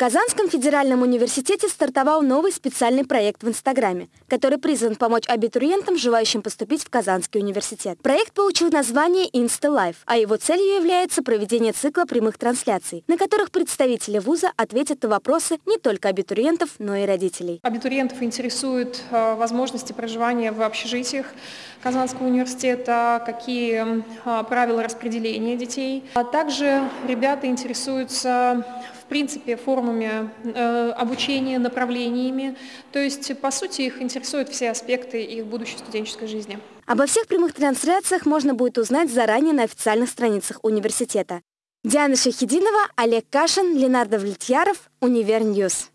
Казанском федеральном университете стартовал новый специальный проект в Инстаграме, который призван помочь абитуриентам, желающим поступить в Казанский университет. Проект получил название InstaLife, а его целью является проведение цикла прямых трансляций, на которых представители вуза ответят на вопросы не только абитуриентов, но и родителей. Абитуриентов интересуют э, возможности проживания в общежитиях Казанского университета, какие э, правила распределения детей. А также ребята интересуются в принципе формами э, обучения, направлениями. То есть, по сути, их интересуют все аспекты их будущей студенческой жизни. Обо всех прямых трансляциях можно будет узнать заранее на официальных страницах университета. Диана Шахидинова, Олег Кашин, Ленар Давлетьяров, Univer News.